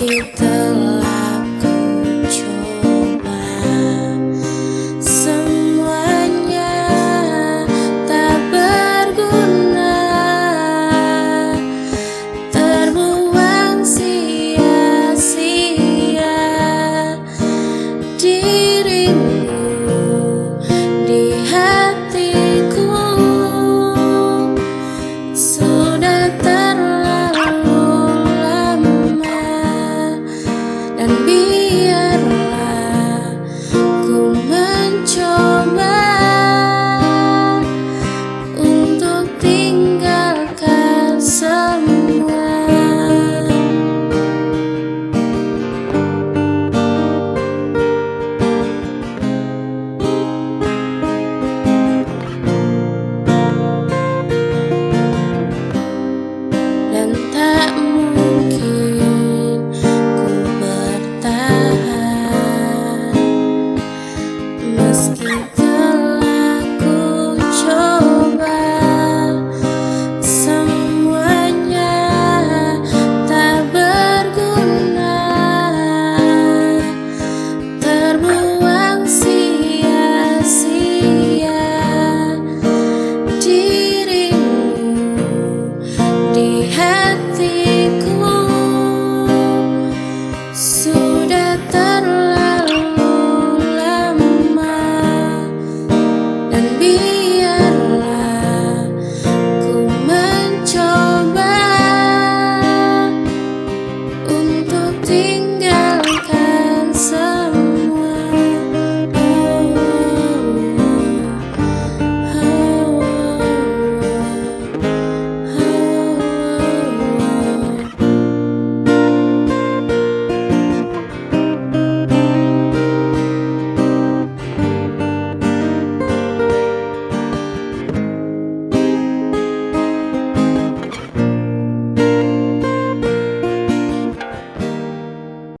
Telah ku and be